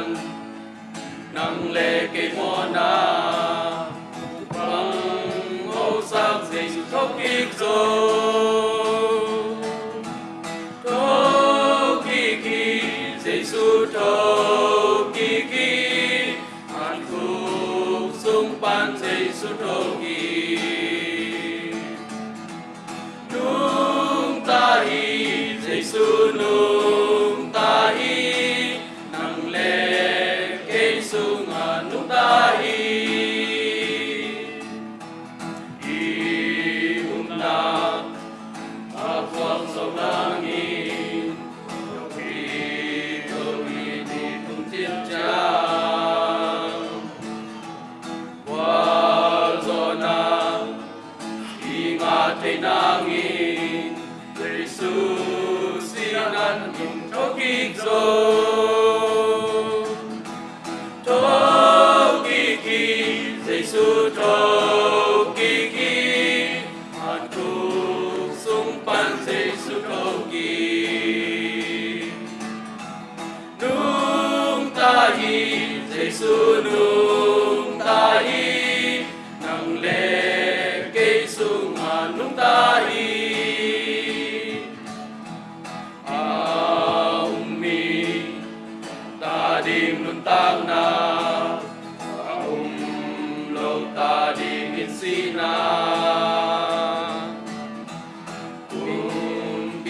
bằng sân nang lê cây mô na. Bằng ngô sắc dây khóc thốc kích dô tô kỳ kỳ dây su tô kỳ kỳ hàn khúc sung pan dây su tô kỳ ingat ay nangin Jesus sinan yung tokigzo Tokiki Jesus tokiki Antuk sumpan Jesus toki nung tahi Giêsu nung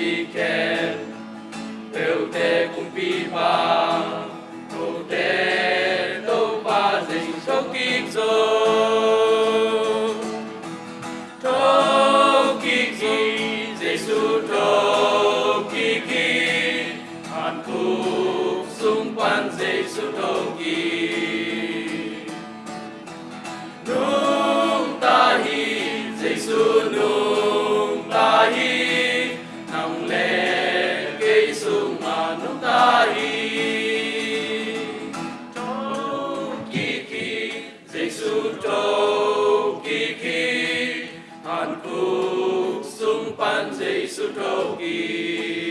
que quer, eu te cumpriva, no te do fazes o que quiso. To que quis, isso to que quis, tu phúc xung quanh Giêsu cầu kỳ.